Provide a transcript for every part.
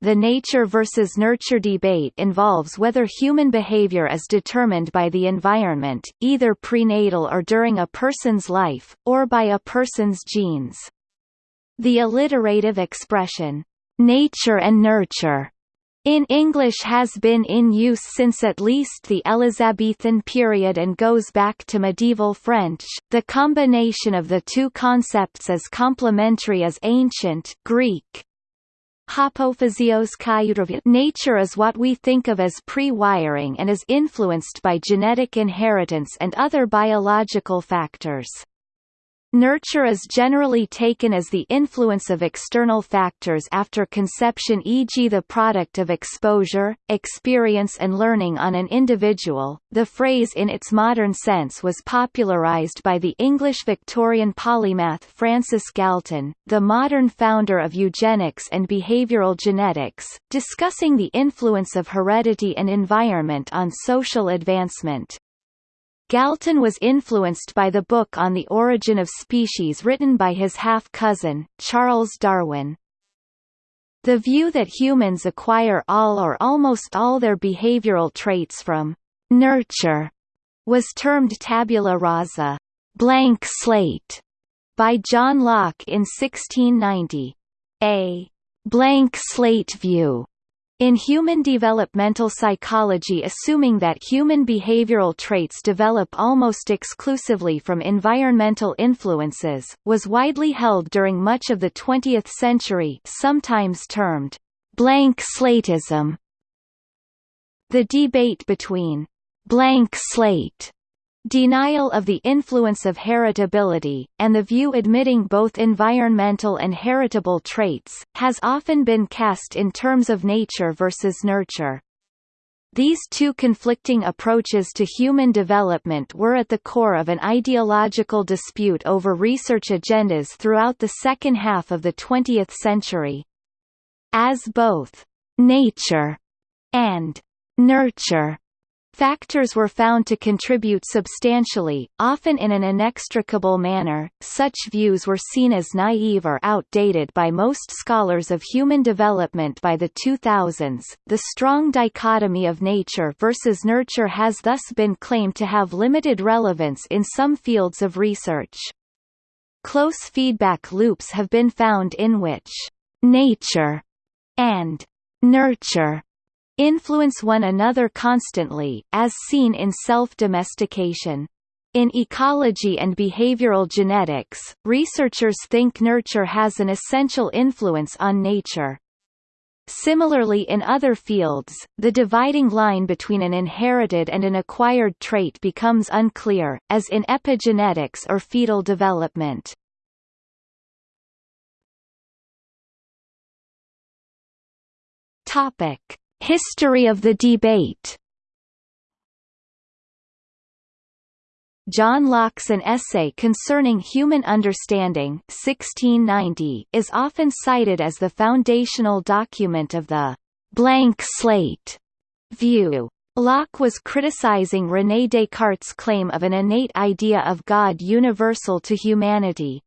the nature versus nurture debate involves whether human behavior is determined by the environment, either prenatal or during a person's life, or by a person's genes. The alliterative expression, nature and nurture, in English has been in use since at least the Elizabethan period and goes back to medieval French. The combination of the two concepts is complementary as ancient Greek Nature is what we think of as pre-wiring and is influenced by genetic inheritance and other biological factors. Nurture is generally taken as the influence of external factors after conception e.g. the product of exposure, experience and learning on an individual. The phrase in its modern sense was popularized by the English Victorian polymath Francis Galton, the modern founder of eugenics and behavioral genetics, discussing the influence of heredity and environment on social advancement. Galton was influenced by the book On the Origin of Species written by his half-cousin, Charles Darwin. The view that humans acquire all or almost all their behavioral traits from nurture was termed tabula rasa blank slate by John Locke in 1690. A blank slate view in human developmental psychology assuming that human behavioral traits develop almost exclusively from environmental influences, was widely held during much of the 20th century sometimes termed blank slateism. The debate between blank slate Denial of the influence of heritability, and the view admitting both environmental and heritable traits, has often been cast in terms of nature versus nurture. These two conflicting approaches to human development were at the core of an ideological dispute over research agendas throughout the second half of the 20th century. As both nature and nurture Factors were found to contribute substantially, often in an inextricable manner. Such views were seen as naive or outdated by most scholars of human development by the 2000s. The strong dichotomy of nature versus nurture has thus been claimed to have limited relevance in some fields of research. Close feedback loops have been found in which nature and nurture influence one another constantly, as seen in self-domestication. In ecology and behavioral genetics, researchers think nurture has an essential influence on nature. Similarly in other fields, the dividing line between an inherited and an acquired trait becomes unclear, as in epigenetics or fetal development. Topic: History of the debate John Locke's An Essay Concerning Human Understanding 1690 is often cited as the foundational document of the «blank slate» view. Locke was criticizing René Descartes' claim of an innate idea of God universal to humanity.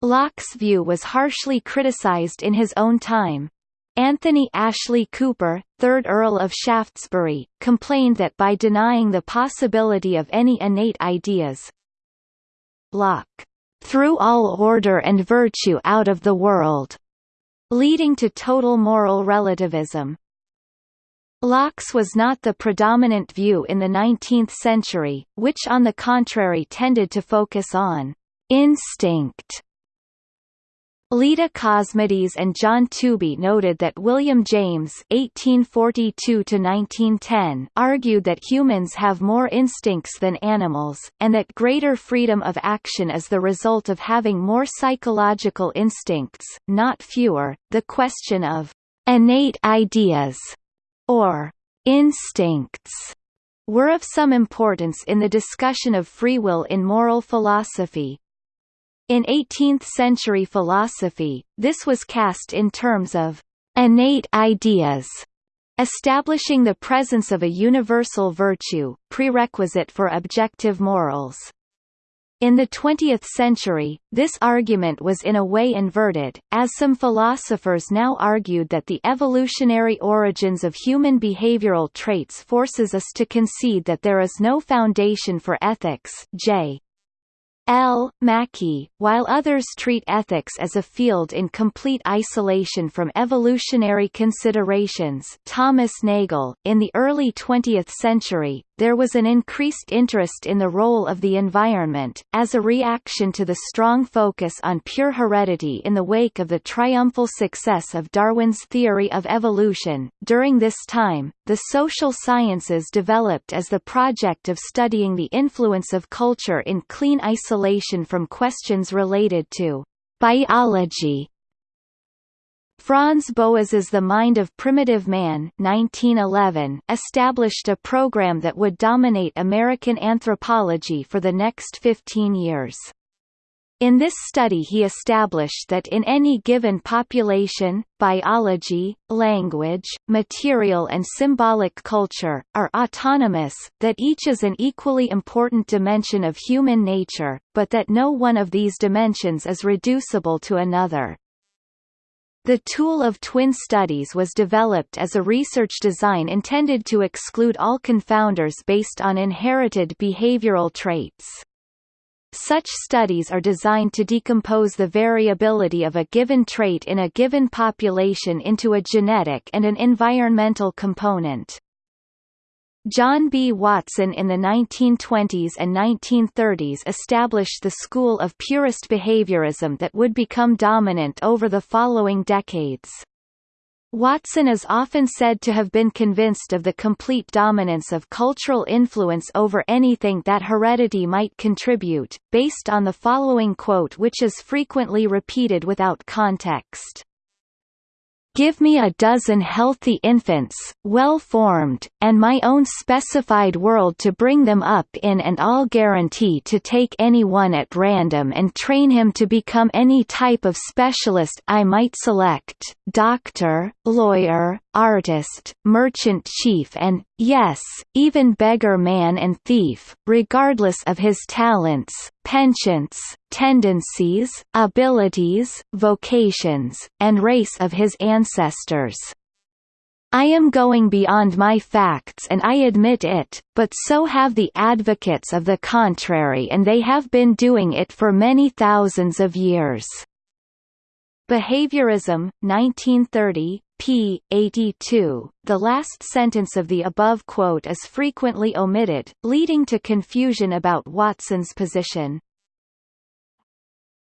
Locke's view was harshly criticized in his own time. Anthony Ashley Cooper, 3rd Earl of Shaftesbury, complained that by denying the possibility of any innate ideas, Locke threw all order and virtue out of the world, leading to total moral relativism. Locke's was not the predominant view in the 19th century, which on the contrary tended to focus on instinct Leda Cosmides and John Tooby noted that William James (1842–1910) argued that humans have more instincts than animals, and that greater freedom of action is the result of having more psychological instincts, not fewer. The question of innate ideas or instincts were of some importance in the discussion of free will in moral philosophy, in 18th-century philosophy, this was cast in terms of innate ideas, establishing the presence of a universal virtue, prerequisite for objective morals. In the 20th century, this argument was in a way inverted, as some philosophers now argued that the evolutionary origins of human behavioral traits forces us to concede that there is no foundation for ethics J. L. Mackie, while others treat ethics as a field in complete isolation from evolutionary considerations Thomas Nagel. In the early 20th century, there was an increased interest in the role of the environment, as a reaction to the strong focus on pure heredity in the wake of the triumphal success of Darwin's theory of evolution. During this time, the social sciences developed as the project of studying the influence of culture in clean isolation from questions related to biology Franz Boas's The Mind of Primitive Man 1911 established a program that would dominate American anthropology for the next 15 years. In this study he established that in any given population, biology, language, material and symbolic culture, are autonomous, that each is an equally important dimension of human nature, but that no one of these dimensions is reducible to another. The tool of twin studies was developed as a research design intended to exclude all confounders based on inherited behavioral traits. Such studies are designed to decompose the variability of a given trait in a given population into a genetic and an environmental component. John B. Watson in the 1920s and 1930s established the school of purist behaviorism that would become dominant over the following decades. Watson is often said to have been convinced of the complete dominance of cultural influence over anything that heredity might contribute, based on the following quote which is frequently repeated without context. Give me a dozen healthy infants, well-formed, and my own specified world to bring them up in and I'll guarantee to take any one at random and train him to become any type of specialist I might select, doctor, lawyer, artist, merchant chief and, yes, even beggar man and thief, regardless of his talents, penchants, tendencies, abilities, vocations, and race of his ancestors. I am going beyond my facts and I admit it, but so have the advocates of the contrary and they have been doing it for many thousands of years. Behaviorism, 1930, p. 82. The last sentence of the above quote is frequently omitted, leading to confusion about Watson's position.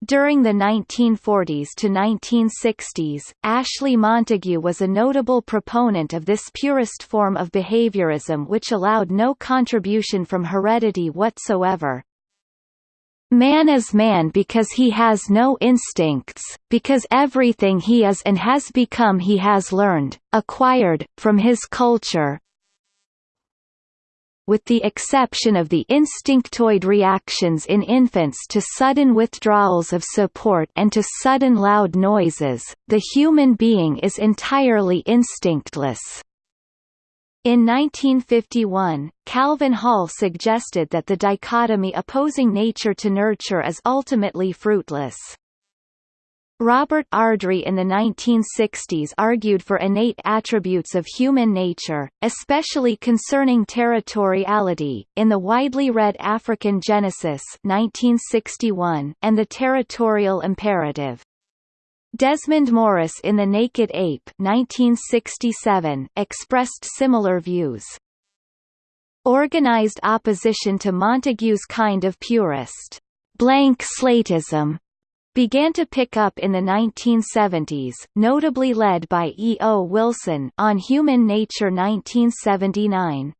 During the 1940s to 1960s, Ashley Montagu was a notable proponent of this purist form of behaviorism which allowed no contribution from heredity whatsoever. Man is man because he has no instincts, because everything he is and has become he has learned, acquired, from his culture, with the exception of the instinctoid reactions in infants to sudden withdrawals of support and to sudden loud noises, the human being is entirely instinctless. In 1951, Calvin Hall suggested that the dichotomy opposing nature to nurture is ultimately fruitless. Robert Ardrey in the 1960s argued for innate attributes of human nature, especially concerning territoriality, in the widely read African Genesis 1961 and the territorial imperative. Desmond Morris in The Naked Ape 1967 expressed similar views. Organized opposition to Montagu's kind of purist blank slateism began to pick up in the 1970s, notably led by E. O. Wilson on Human Nature 1979.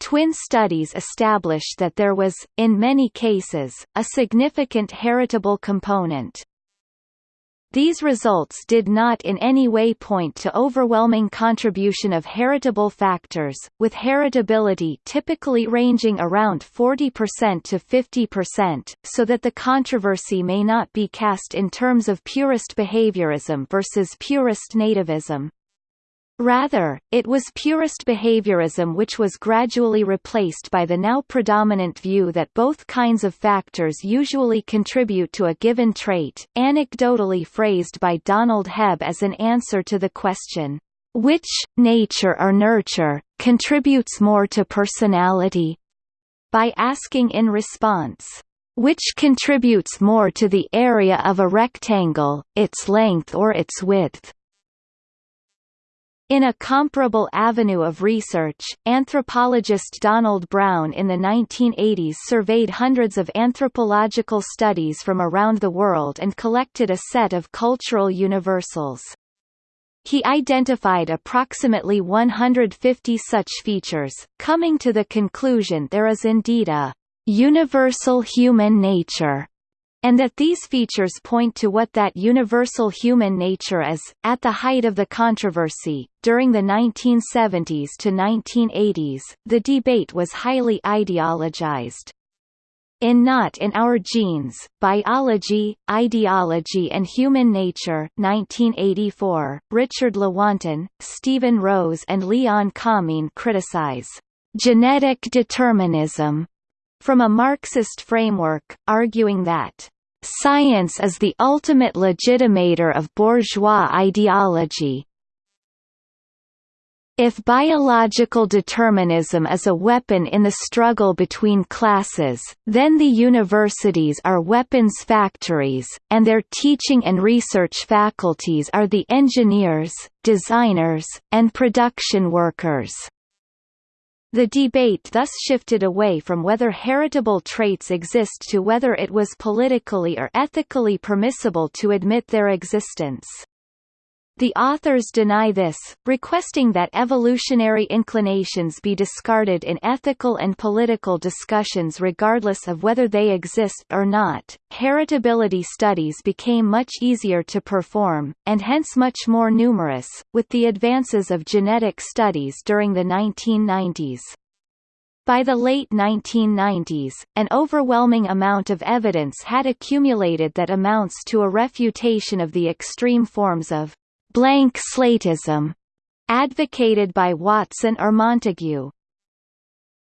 Twin studies established that there was, in many cases, a significant heritable component. These results did not in any way point to overwhelming contribution of heritable factors, with heritability typically ranging around 40% to 50%, so that the controversy may not be cast in terms of purist behaviorism versus purist nativism. Rather, it was purist behaviorism which was gradually replaced by the now predominant view that both kinds of factors usually contribute to a given trait, anecdotally phrased by Donald Hebb as an answer to the question, "'Which, nature or nurture, contributes more to personality?' by asking in response, "'Which contributes more to the area of a rectangle, its length or its width?' In a comparable avenue of research, anthropologist Donald Brown in the 1980s surveyed hundreds of anthropological studies from around the world and collected a set of cultural universals. He identified approximately 150 such features, coming to the conclusion there is indeed a universal human nature and that these features point to what that universal human nature is. At the height of the controversy, during the 1970s to 1980s, the debate was highly ideologized. In Not in Our Genes, Biology, Ideology and Human Nature 1984, Richard Lewontin, Steven Rose and Leon Kamin criticize genetic determinism from a Marxist framework, arguing that Science is the ultimate legitimator of bourgeois ideology. If biological determinism is a weapon in the struggle between classes, then the universities are weapons factories, and their teaching and research faculties are the engineers, designers, and production workers. The debate thus shifted away from whether heritable traits exist to whether it was politically or ethically permissible to admit their existence. The authors deny this, requesting that evolutionary inclinations be discarded in ethical and political discussions regardless of whether they exist or not. Heritability studies became much easier to perform, and hence much more numerous, with the advances of genetic studies during the 1990s. By the late 1990s, an overwhelming amount of evidence had accumulated that amounts to a refutation of the extreme forms of blank slateism, advocated by Watson or Montagu.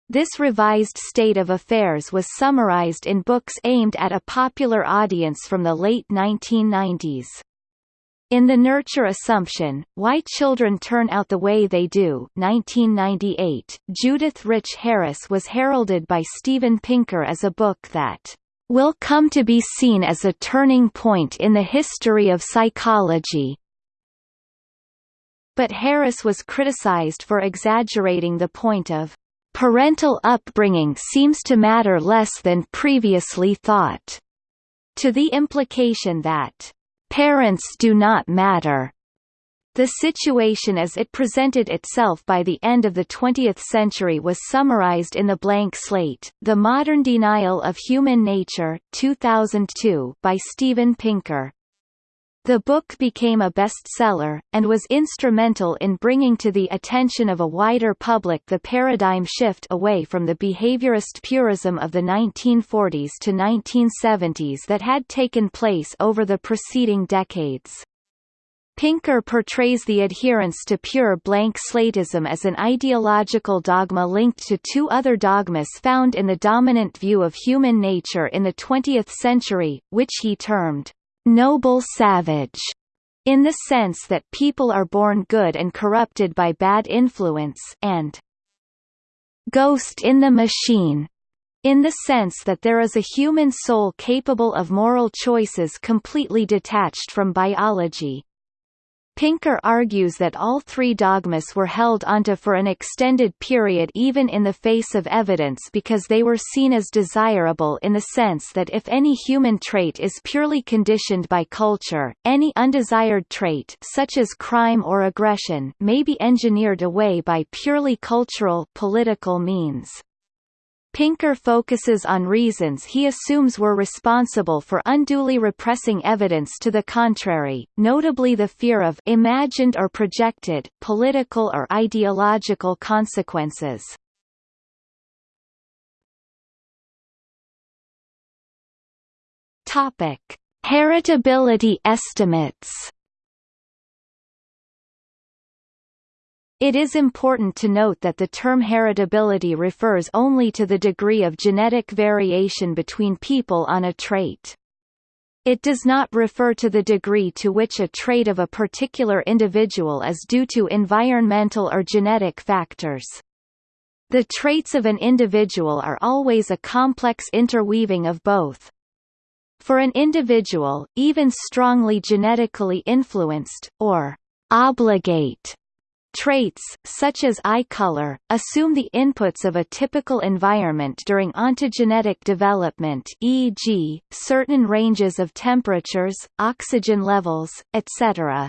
This revised state of affairs was summarized in books aimed at a popular audience from the late 1990s. In The Nurture Assumption, Why Children Turn Out the Way They Do 1998, Judith Rich Harris was heralded by Steven Pinker as a book that will come to be seen as a turning point in the history of psychology, but Harris was criticized for exaggerating the point of parental upbringing seems to matter less than previously thought, to the implication that parents do not matter. The situation as it presented itself by the end of the 20th century was summarized in The Blank Slate, The Modern Denial of Human Nature 2002 by Steven Pinker. The book became a bestseller, and was instrumental in bringing to the attention of a wider public the paradigm shift away from the behaviorist purism of the 1940s to 1970s that had taken place over the preceding decades. Pinker portrays the adherence to pure blank slatism as an ideological dogma linked to two other dogmas found in the dominant view of human nature in the 20th century, which he termed noble savage, in the sense that people are born good and corrupted by bad influence and ghost in the machine, in the sense that there is a human soul capable of moral choices completely detached from biology. Pinker argues that all three dogmas were held onto for an extended period even in the face of evidence because they were seen as desirable in the sense that if any human trait is purely conditioned by culture, any undesired trait such as crime or aggression may be engineered away by purely cultural political means. Pinker focuses on reasons he assumes were responsible for unduly repressing evidence to the contrary, notably the fear of imagined or projected political or ideological consequences. Topic: Heritability estimates It is important to note that the term heritability refers only to the degree of genetic variation between people on a trait. It does not refer to the degree to which a trait of a particular individual is due to environmental or genetic factors. The traits of an individual are always a complex interweaving of both. For an individual, even strongly genetically influenced, or obligate Traits, such as eye color, assume the inputs of a typical environment during ontogenetic development e.g., certain ranges of temperatures, oxygen levels, etc.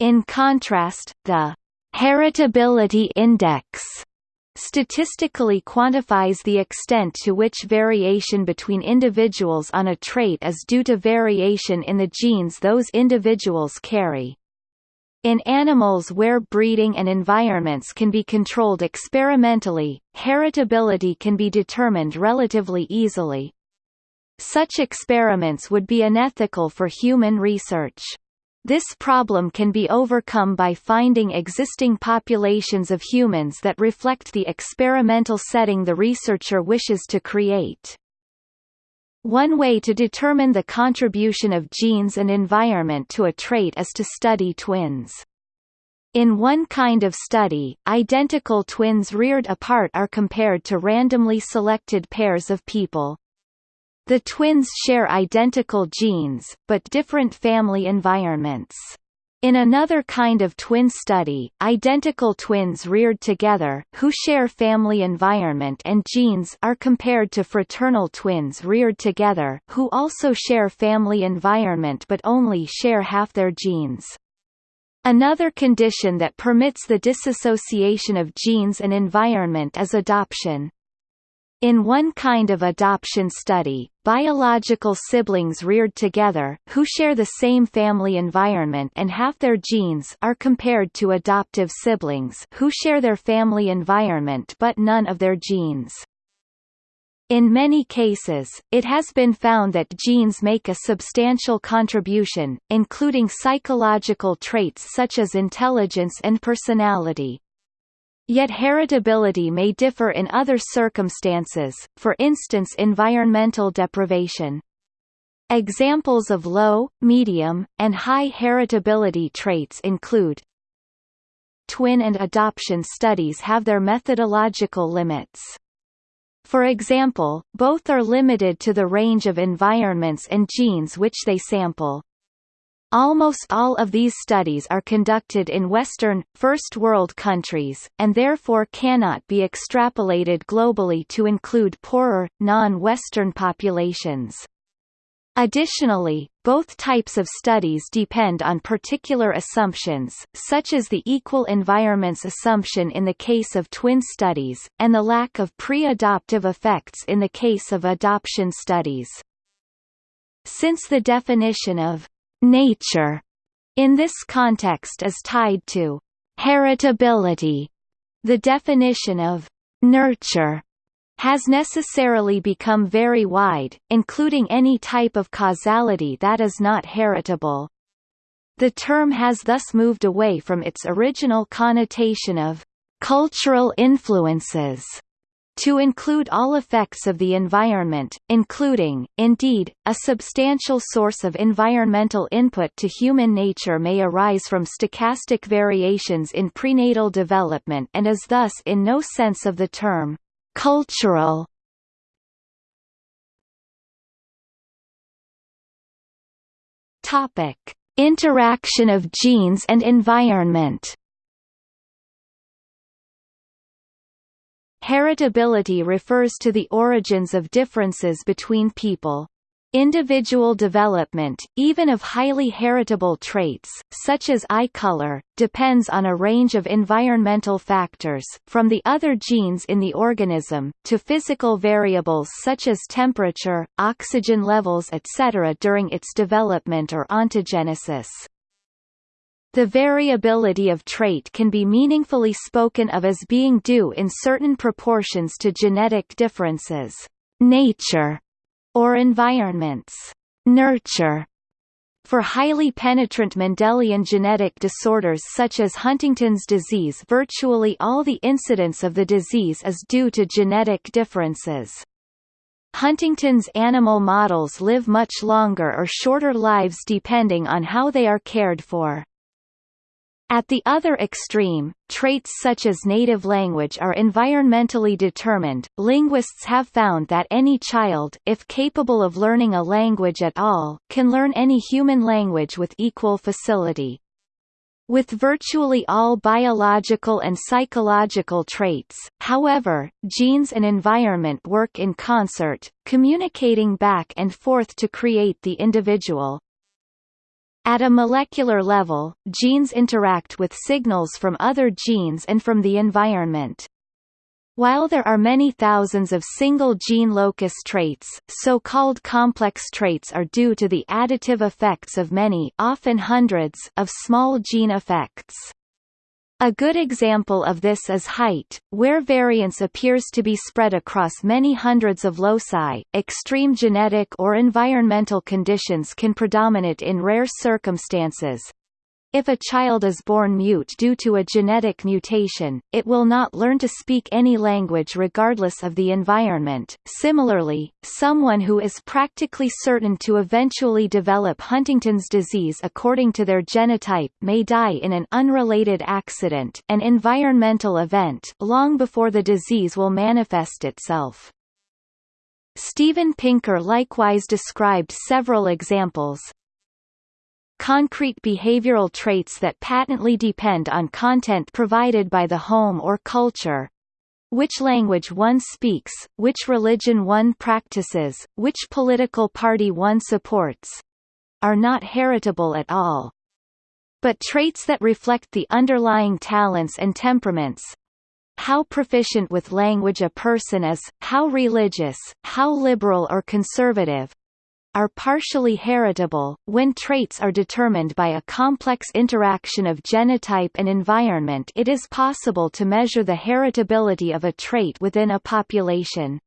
In contrast, the heritability index statistically quantifies the extent to which variation between individuals on a trait is due to variation in the genes those individuals carry. In animals where breeding and environments can be controlled experimentally, heritability can be determined relatively easily. Such experiments would be unethical for human research. This problem can be overcome by finding existing populations of humans that reflect the experimental setting the researcher wishes to create. One way to determine the contribution of genes and environment to a trait is to study twins. In one kind of study, identical twins reared apart are compared to randomly selected pairs of people. The twins share identical genes, but different family environments. In another kind of twin study, identical twins reared together, who share family environment and genes are compared to fraternal twins reared together, who also share family environment but only share half their genes. Another condition that permits the disassociation of genes and environment is adoption. In one kind of adoption study, biological siblings reared together, who share the same family environment and have their genes are compared to adoptive siblings who share their family environment but none of their genes. In many cases, it has been found that genes make a substantial contribution, including psychological traits such as intelligence and personality. Yet heritability may differ in other circumstances, for instance environmental deprivation. Examples of low, medium, and high heritability traits include Twin and adoption studies have their methodological limits. For example, both are limited to the range of environments and genes which they sample. Almost all of these studies are conducted in Western, First World countries, and therefore cannot be extrapolated globally to include poorer, non-Western populations. Additionally, both types of studies depend on particular assumptions, such as the equal environments assumption in the case of twin studies, and the lack of pre-adoptive effects in the case of adoption studies. Since the definition of nature in this context is tied to heritability. The definition of nurture has necessarily become very wide, including any type of causality that is not heritable. The term has thus moved away from its original connotation of cultural influences to include all effects of the environment, including, indeed, a substantial source of environmental input to human nature may arise from stochastic variations in prenatal development and is thus in no sense of the term, cultural. Topic. Interaction of genes and environment Heritability refers to the origins of differences between people. Individual development, even of highly heritable traits, such as eye color, depends on a range of environmental factors, from the other genes in the organism, to physical variables such as temperature, oxygen levels etc. during its development or ontogenesis. The variability of trait can be meaningfully spoken of as being due in certain proportions to genetic differences, nature, or environments, nurture. For highly penetrant Mendelian genetic disorders such as Huntington's disease virtually all the incidence of the disease is due to genetic differences. Huntington's animal models live much longer or shorter lives depending on how they are cared for. At the other extreme, traits such as native language are environmentally determined. Linguists have found that any child, if capable of learning a language at all, can learn any human language with equal facility. With virtually all biological and psychological traits, however, genes and environment work in concert, communicating back and forth to create the individual. At a molecular level, genes interact with signals from other genes and from the environment. While there are many thousands of single gene locus traits, so-called complex traits are due to the additive effects of many often hundreds of small gene effects. A good example of this is height, where variance appears to be spread across many hundreds of loci. Extreme genetic or environmental conditions can predominate in rare circumstances, if a child is born mute due to a genetic mutation, it will not learn to speak any language regardless of the environment. Similarly, someone who is practically certain to eventually develop Huntington's disease according to their genotype may die in an unrelated accident an environmental event long before the disease will manifest itself. Steven Pinker likewise described several examples, concrete behavioral traits that patently depend on content provided by the home or culture, which language one speaks, which religion one practices, which political party one supports, are not heritable at all. But traits that reflect the underlying talents and temperaments, how proficient with language a person is, how religious, how liberal or conservative, are partially heritable, when traits are determined by a complex interaction of genotype and environment it is possible to measure the heritability of a trait within a population.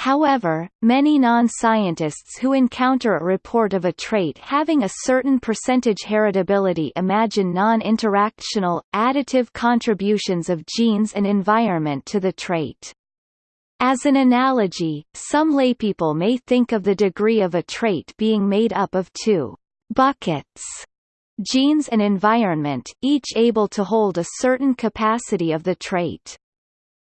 However, many non-scientists who encounter a report of a trait having a certain percentage heritability imagine non-interactional, additive contributions of genes and environment to the trait. As an analogy, some laypeople may think of the degree of a trait being made up of two buckets genes and environment, each able to hold a certain capacity of the trait.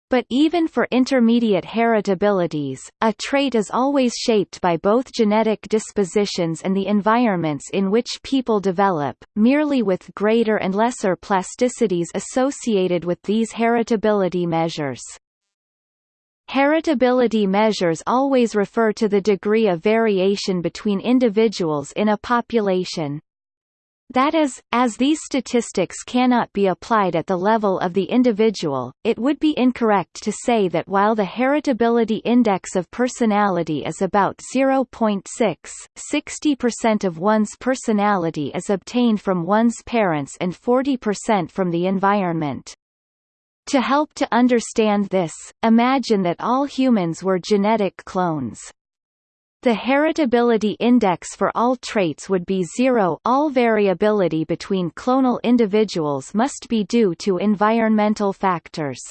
But even for intermediate heritabilities, a trait is always shaped by both genetic dispositions and the environments in which people develop, merely with greater and lesser plasticities associated with these heritability measures. Heritability measures always refer to the degree of variation between individuals in a population. That is, as these statistics cannot be applied at the level of the individual, it would be incorrect to say that while the heritability index of personality is about 0.6, 60% of one's personality is obtained from one's parents and 40% from the environment. To help to understand this, imagine that all humans were genetic clones. The heritability index for all traits would be zero all variability between clonal individuals must be due to environmental factors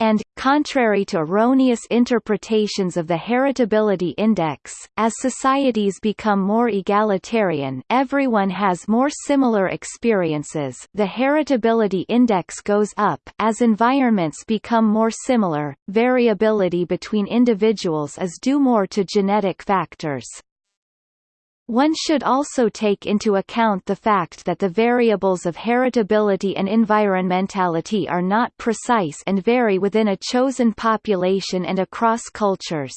and, contrary to erroneous interpretations of the heritability index, as societies become more egalitarian everyone has more similar experiences the heritability index goes up as environments become more similar, variability between individuals is due more to genetic factors. One should also take into account the fact that the variables of heritability and environmentality are not precise and vary within a chosen population and across cultures.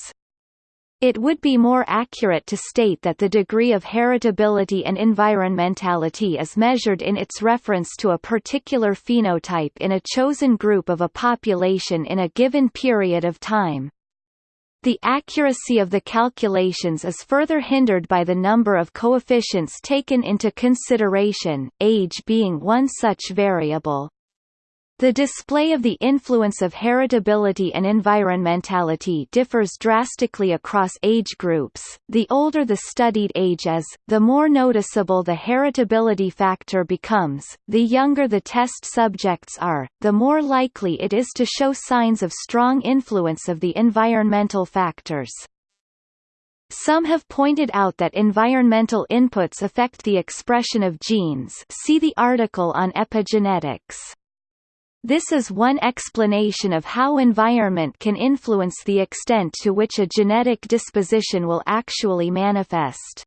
It would be more accurate to state that the degree of heritability and environmentality is measured in its reference to a particular phenotype in a chosen group of a population in a given period of time. The accuracy of the calculations is further hindered by the number of coefficients taken into consideration, age being one such variable. The display of the influence of heritability and environmentality differs drastically across age groups. The older the studied age is, the more noticeable the heritability factor becomes. The younger the test subjects are, the more likely it is to show signs of strong influence of the environmental factors. Some have pointed out that environmental inputs affect the expression of genes see the article on epigenetics. This is one explanation of how environment can influence the extent to which a genetic disposition will actually manifest.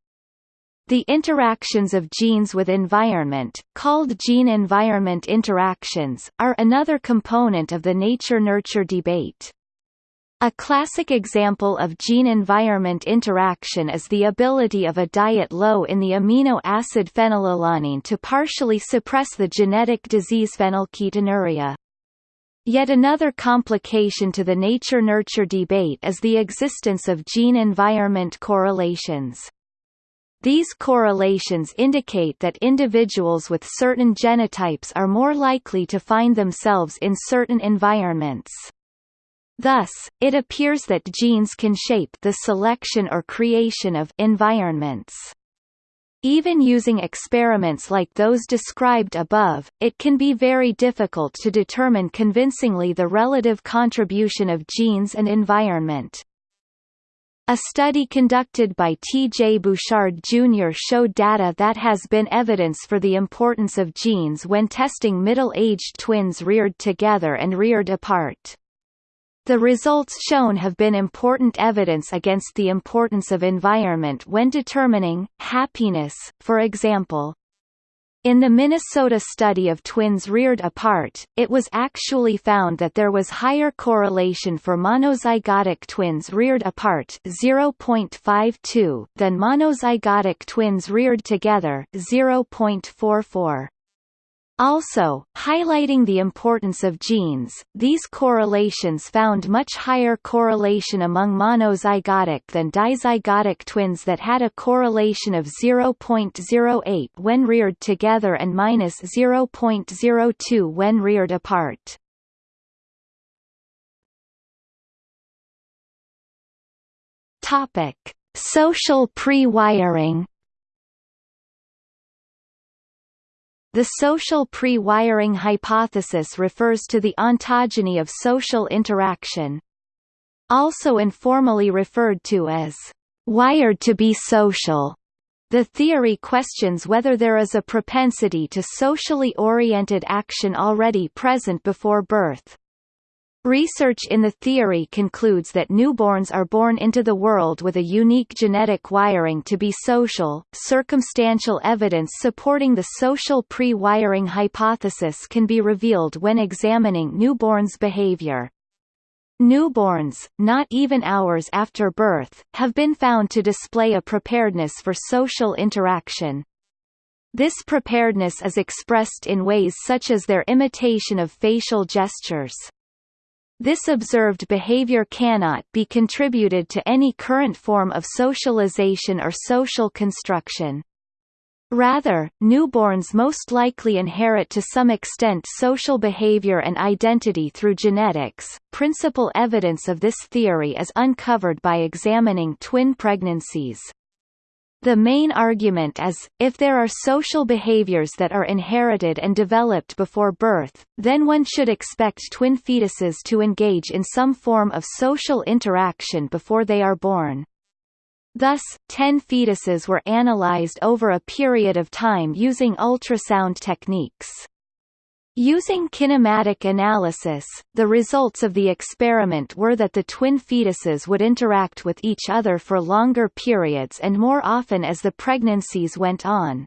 The interactions of genes with environment, called gene-environment interactions, are another component of the nature-nurture debate. A classic example of gene-environment interaction is the ability of a diet low in the amino acid phenylalanine to partially suppress the genetic disease phenylketonuria. Yet another complication to the nature-nurture debate is the existence of gene-environment correlations. These correlations indicate that individuals with certain genotypes are more likely to find themselves in certain environments. Thus, it appears that genes can shape the selection or creation of environments. Even using experiments like those described above, it can be very difficult to determine convincingly the relative contribution of genes and environment. A study conducted by T. J. Bouchard Jr. showed data that has been evidence for the importance of genes when testing middle-aged twins reared together and reared apart. The results shown have been important evidence against the importance of environment when determining happiness, for example. In the Minnesota study of twins reared apart, it was actually found that there was higher correlation for monozygotic twins reared apart 0.52 than monozygotic twins reared together 0.44. Also, highlighting the importance of genes, these correlations found much higher correlation among monozygotic than dizygotic twins that had a correlation of 0.08 when reared together and minus 0.02 when reared apart. Topic: Social pre-wiring The social pre-wiring hypothesis refers to the ontogeny of social interaction. Also informally referred to as wired to be social. The theory questions whether there is a propensity to socially oriented action already present before birth. Research in the theory concludes that newborns are born into the world with a unique genetic wiring to be social. Circumstantial evidence supporting the social pre-wiring hypothesis can be revealed when examining newborns' behavior. Newborns, not even hours after birth, have been found to display a preparedness for social interaction. This preparedness is expressed in ways such as their imitation of facial gestures. This observed behavior cannot be contributed to any current form of socialization or social construction. Rather, newborns most likely inherit to some extent social behavior and identity through genetics. Principal evidence of this theory is uncovered by examining twin pregnancies. The main argument is, if there are social behaviors that are inherited and developed before birth, then one should expect twin fetuses to engage in some form of social interaction before they are born. Thus, 10 fetuses were analyzed over a period of time using ultrasound techniques. Using kinematic analysis, the results of the experiment were that the twin fetuses would interact with each other for longer periods and more often as the pregnancies went on.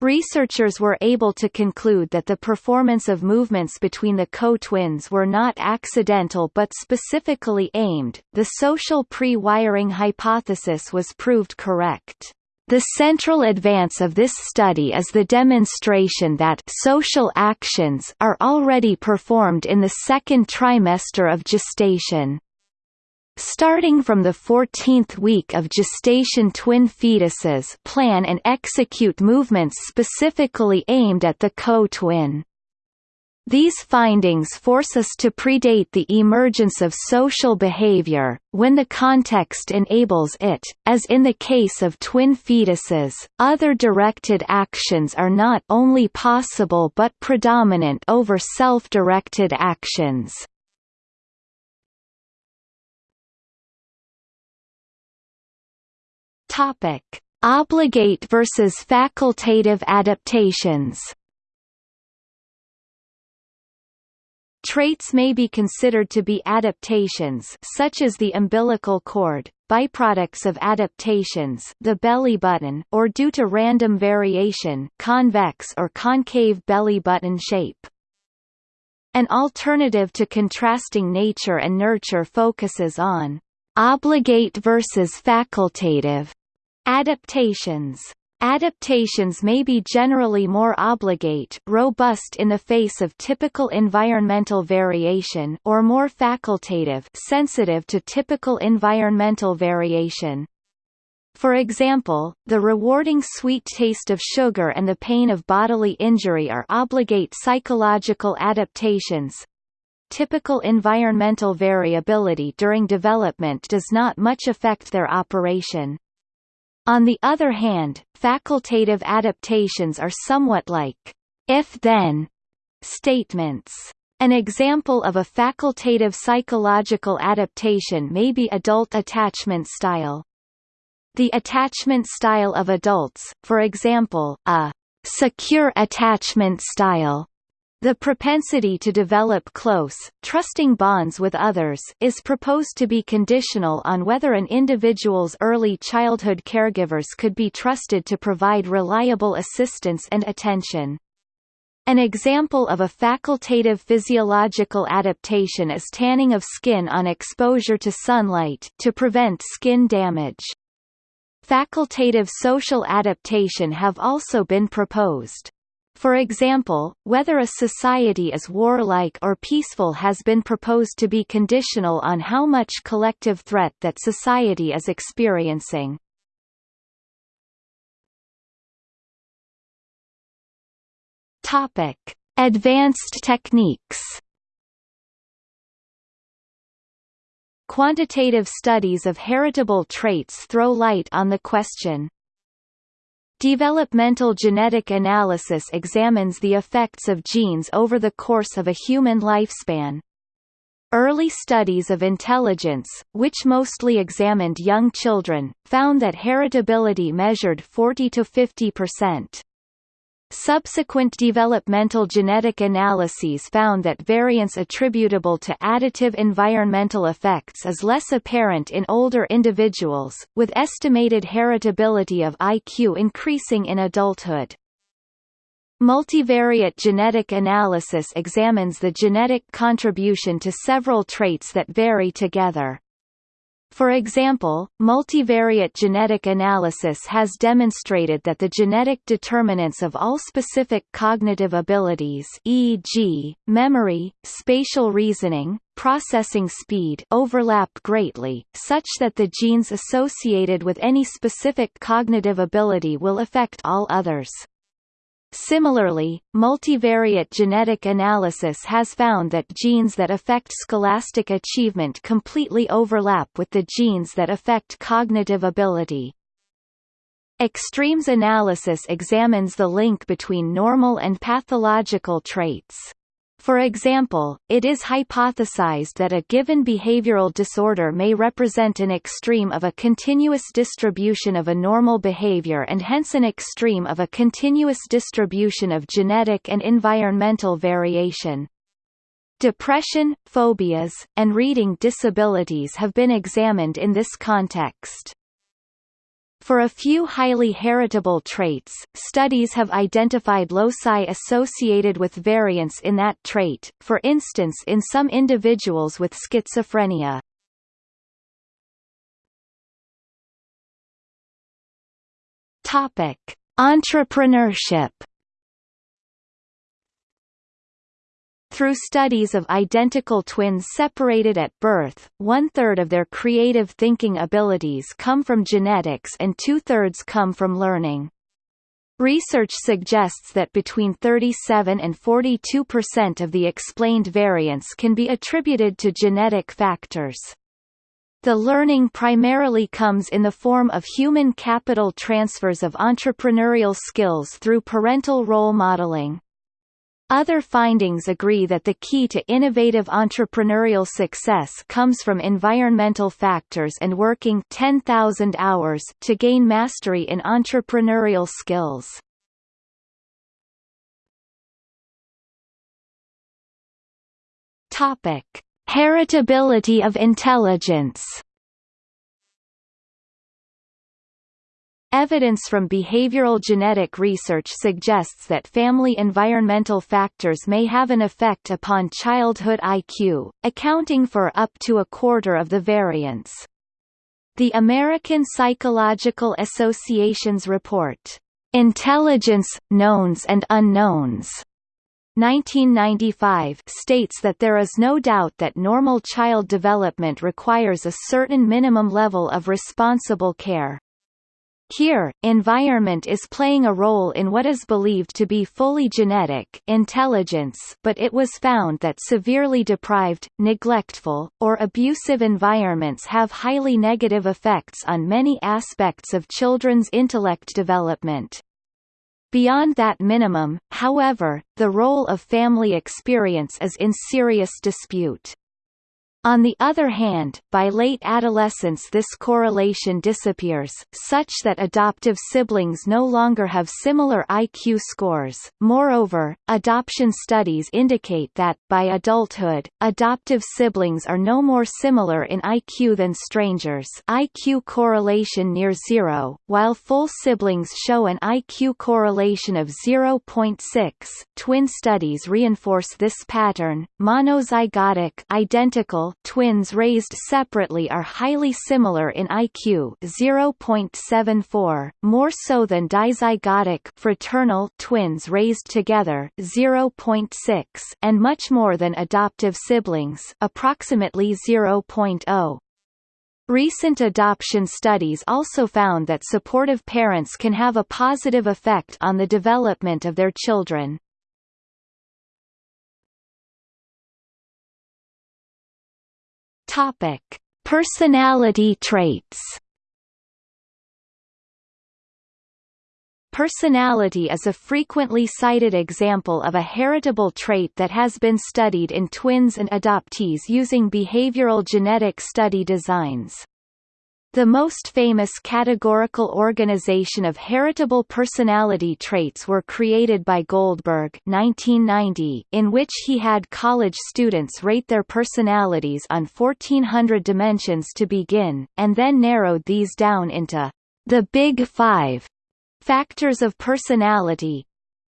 Researchers were able to conclude that the performance of movements between the co-twins were not accidental but specifically aimed. The social pre-wiring hypothesis was proved correct. The central advance of this study is the demonstration that social actions are already performed in the second trimester of gestation. Starting from the 14th week of gestation twin fetuses plan and execute movements specifically aimed at the co-twin. These findings force us to predate the emergence of social behavior, when the context enables it. As in the case of twin fetuses, other directed actions are not only possible but predominant over self-directed actions. Obligate versus facultative adaptations. Traits may be considered to be adaptations such as the umbilical cord, byproducts of adaptations the belly button or due to random variation convex or concave belly button shape. An alternative to contrasting nature and nurture focuses on obligate versus facultative adaptations. Adaptations may be generally more obligate robust in the face of typical environmental variation or more facultative sensitive to typical environmental variation. For example, the rewarding sweet taste of sugar and the pain of bodily injury are obligate psychological adaptations. Typical environmental variability during development does not much affect their operation. On the other hand, facultative adaptations are somewhat like if-then statements. An example of a facultative psychological adaptation may be adult attachment style. The attachment style of adults, for example, a secure attachment style, the propensity to develop close, trusting bonds with others is proposed to be conditional on whether an individual's early childhood caregivers could be trusted to provide reliable assistance and attention. An example of a facultative physiological adaptation is tanning of skin on exposure to sunlight to prevent skin damage. Facultative social adaptation have also been proposed. For example, whether a society is warlike or peaceful has been proposed to be conditional on how much collective threat that society is experiencing. Topic: Advanced techniques. Quantitative studies of heritable traits throw light on the question, Developmental genetic analysis examines the effects of genes over the course of a human lifespan. Early studies of intelligence, which mostly examined young children, found that heritability measured 40 to 50 percent. Subsequent developmental genetic analyses found that variance attributable to additive environmental effects is less apparent in older individuals, with estimated heritability of IQ increasing in adulthood. Multivariate genetic analysis examines the genetic contribution to several traits that vary together. For example, multivariate genetic analysis has demonstrated that the genetic determinants of all specific cognitive abilities e.g., memory, spatial reasoning, processing speed overlap greatly, such that the genes associated with any specific cognitive ability will affect all others. Similarly, multivariate genetic analysis has found that genes that affect scholastic achievement completely overlap with the genes that affect cognitive ability. Extremes analysis examines the link between normal and pathological traits. For example, it is hypothesized that a given behavioral disorder may represent an extreme of a continuous distribution of a normal behavior and hence an extreme of a continuous distribution of genetic and environmental variation. Depression, phobias, and reading disabilities have been examined in this context. For a few highly heritable traits, studies have identified loci associated with variants in that trait, for instance in some individuals with schizophrenia. Entrepreneurship Through studies of identical twins separated at birth, one-third of their creative thinking abilities come from genetics and two-thirds come from learning. Research suggests that between 37 and 42 percent of the explained variance can be attributed to genetic factors. The learning primarily comes in the form of human capital transfers of entrepreneurial skills through parental role modeling. Other findings agree that the key to innovative entrepreneurial success comes from environmental factors and working 10,000 hours to gain mastery in entrepreneurial skills. Topic: Heritability of intelligence. Evidence from behavioral genetic research suggests that family environmental factors may have an effect upon childhood IQ, accounting for up to a quarter of the variance. The American Psychological Association's report, Intelligence, Knowns and Unknowns, 1995 states that there is no doubt that normal child development requires a certain minimum level of responsible care. Here, environment is playing a role in what is believed to be fully genetic intelligence but it was found that severely deprived, neglectful, or abusive environments have highly negative effects on many aspects of children's intellect development. Beyond that minimum, however, the role of family experience is in serious dispute. On the other hand, by late adolescence this correlation disappears, such that adoptive siblings no longer have similar IQ scores. Moreover, adoption studies indicate that, by adulthood, adoptive siblings are no more similar in IQ than strangers IQ correlation near zero, while full siblings show an IQ correlation of 0.6. Twin studies reinforce this pattern. Monozygotic identical twins raised separately are highly similar in IQ 0.74, more so than dizygotic fraternal twins raised together 0.6 and much more than adoptive siblings approximately 0.0. Recent adoption studies also found that supportive parents can have a positive effect on the development of their children. Topic: Personality traits. Personality is a frequently cited example of a heritable trait that has been studied in twins and adoptees using behavioral genetic study designs. The most famous categorical organization of heritable personality traits were created by Goldberg 1990, in which he had college students rate their personalities on 1400 dimensions to begin, and then narrowed these down into the Big Five factors of personality,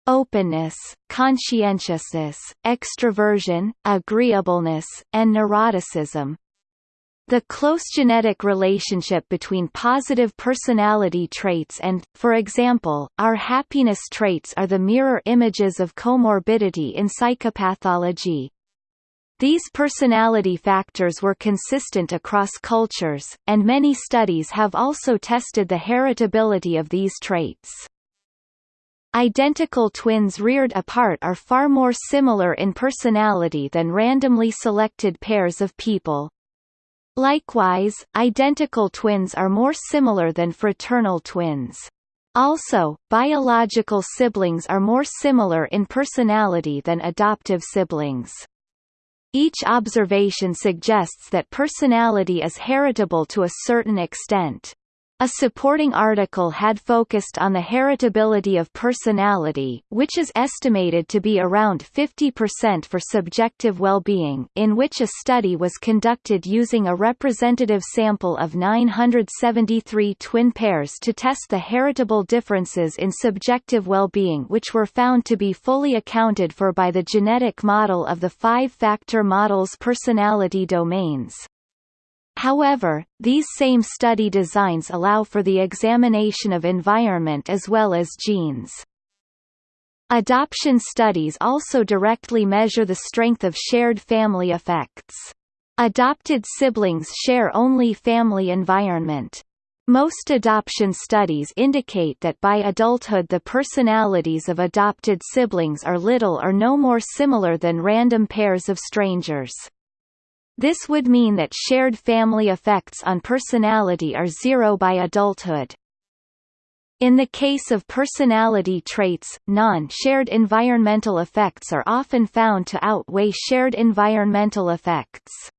openness, conscientiousness, extroversion, agreeableness, and neuroticism. The close genetic relationship between positive personality traits and, for example, our happiness traits are the mirror images of comorbidity in psychopathology. These personality factors were consistent across cultures, and many studies have also tested the heritability of these traits. Identical twins reared apart are far more similar in personality than randomly selected pairs of people. Likewise, identical twins are more similar than fraternal twins. Also, biological siblings are more similar in personality than adoptive siblings. Each observation suggests that personality is heritable to a certain extent. A supporting article had focused on the heritability of personality, which is estimated to be around 50% for subjective well-being, in which a study was conducted using a representative sample of 973 twin pairs to test the heritable differences in subjective well-being which were found to be fully accounted for by the genetic model of the five-factor model's personality domains. However, these same study designs allow for the examination of environment as well as genes. Adoption studies also directly measure the strength of shared family effects. Adopted siblings share only family environment. Most adoption studies indicate that by adulthood the personalities of adopted siblings are little or no more similar than random pairs of strangers. This would mean that shared family effects on personality are zero by adulthood. In the case of personality traits, non-shared environmental effects are often found to outweigh shared environmental effects.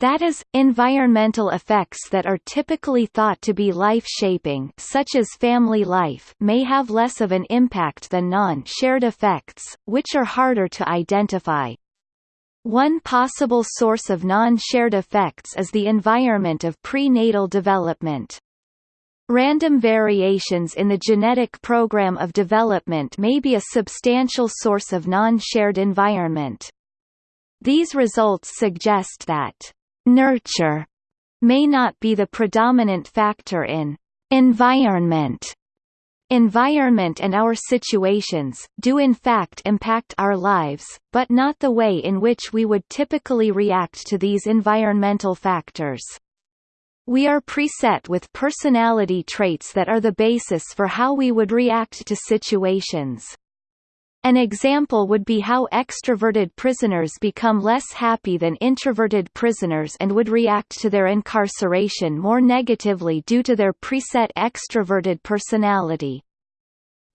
That is, environmental effects that are typically thought to be life-shaping such as family life may have less of an impact than non-shared effects, which are harder to identify. One possible source of non-shared effects is the environment of prenatal development. Random variations in the genetic program of development may be a substantial source of non-shared environment. These results suggest that nurture may not be the predominant factor in environment Environment and our situations, do in fact impact our lives, but not the way in which we would typically react to these environmental factors. We are preset with personality traits that are the basis for how we would react to situations. An example would be how extroverted prisoners become less happy than introverted prisoners and would react to their incarceration more negatively due to their preset extroverted personality.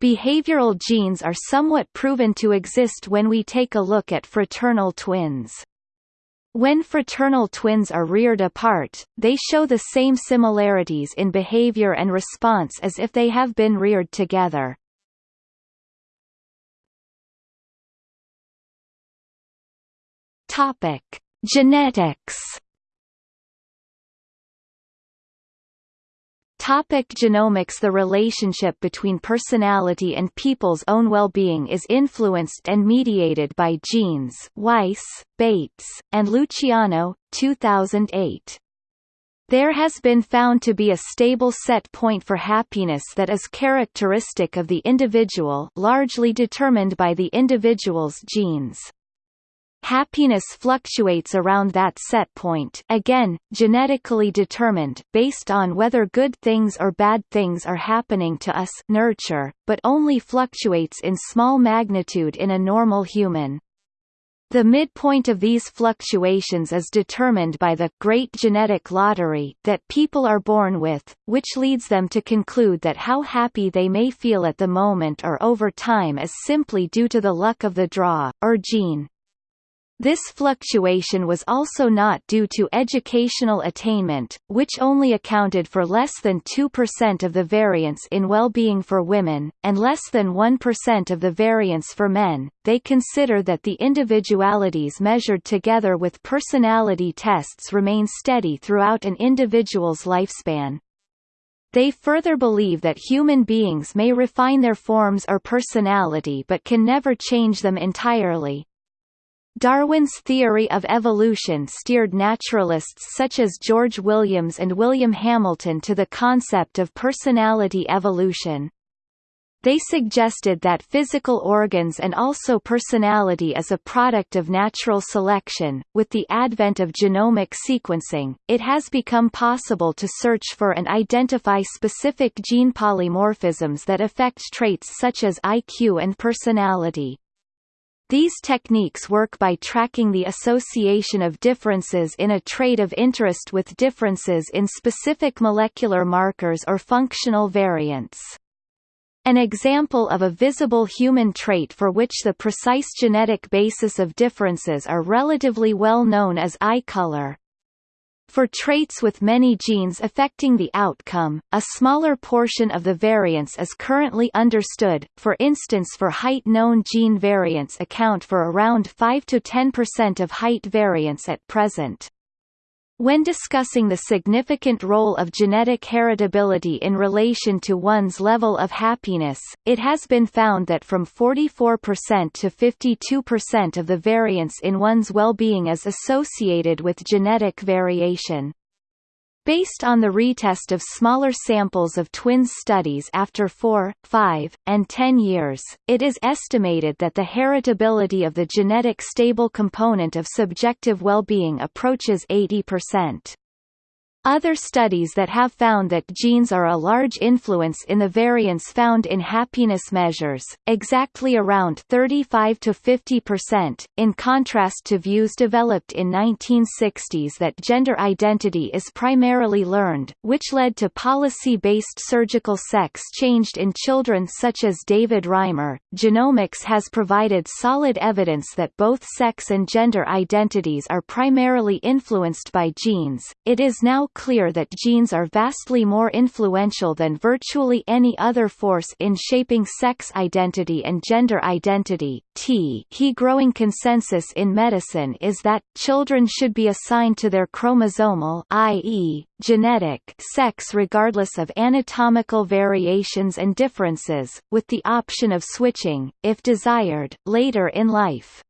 Behavioral genes are somewhat proven to exist when we take a look at fraternal twins. When fraternal twins are reared apart, they show the same similarities in behavior and response as if they have been reared together. Topic: Genetics. Topic genomics The relationship between personality and people's own well-being is influenced and mediated by genes Weiss, Bates, and Luciano, 2008. There has been found to be a stable set point for happiness that is characteristic of the individual largely determined by the individual's genes. Happiness fluctuates around that set point again, genetically determined based on whether good things or bad things are happening to us nurture, but only fluctuates in small magnitude in a normal human. The midpoint of these fluctuations is determined by the great genetic lottery that people are born with, which leads them to conclude that how happy they may feel at the moment or over time is simply due to the luck of the draw, or gene. This fluctuation was also not due to educational attainment, which only accounted for less than 2% of the variance in well-being for women, and less than 1% of the variance for men. They consider that the individualities measured together with personality tests remain steady throughout an individual's lifespan. They further believe that human beings may refine their forms or personality but can never change them entirely, Darwin's theory of evolution steered naturalists such as George Williams and William Hamilton to the concept of personality evolution. They suggested that physical organs and also personality is a product of natural selection. With the advent of genomic sequencing, it has become possible to search for and identify specific gene polymorphisms that affect traits such as IQ and personality. These techniques work by tracking the association of differences in a trait of interest with differences in specific molecular markers or functional variants. An example of a visible human trait for which the precise genetic basis of differences are relatively well known is eye color. For traits with many genes affecting the outcome, a smaller portion of the variance is currently understood, for instance for height known gene variants account for around 5–10% of height variance at present. When discussing the significant role of genetic heritability in relation to one's level of happiness, it has been found that from 44% to 52% of the variance in one's well-being is associated with genetic variation. Based on the retest of smaller samples of twin studies after 4, 5, and 10 years, it is estimated that the heritability of the genetic stable component of subjective well-being approaches 80%. Other studies that have found that genes are a large influence in the variance found in happiness measures, exactly around 35 to 50 percent, in contrast to views developed in 1960s that gender identity is primarily learned, which led to policy-based surgical sex changed in children such as David Reimer. Genomics has provided solid evidence that both sex and gender identities are primarily influenced by genes. It is now clear that genes are vastly more influential than virtually any other force in shaping sex identity and gender identity. T he growing consensus in medicine is that, children should be assigned to their chromosomal i.e., genetic sex regardless of anatomical variations and differences, with the option of switching, if desired, later in life.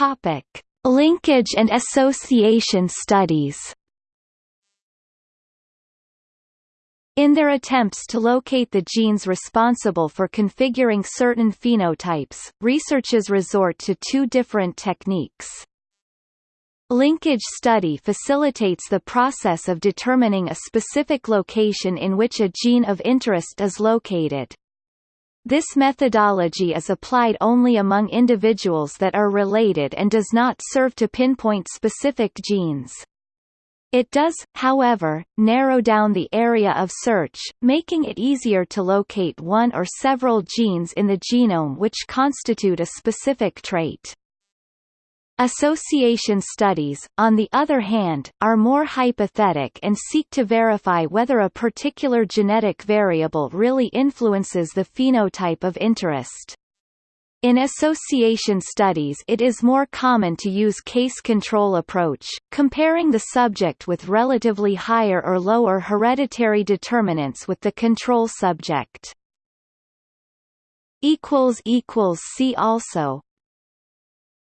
Topic: Linkage and association studies. In their attempts to locate the genes responsible for configuring certain phenotypes, researchers resort to two different techniques. Linkage study facilitates the process of determining a specific location in which a gene of interest is located. This methodology is applied only among individuals that are related and does not serve to pinpoint specific genes. It does, however, narrow down the area of search, making it easier to locate one or several genes in the genome which constitute a specific trait. Association studies, on the other hand, are more hypothetic and seek to verify whether a particular genetic variable really influences the phenotype of interest. In association studies it is more common to use case control approach, comparing the subject with relatively higher or lower hereditary determinants with the control subject. See also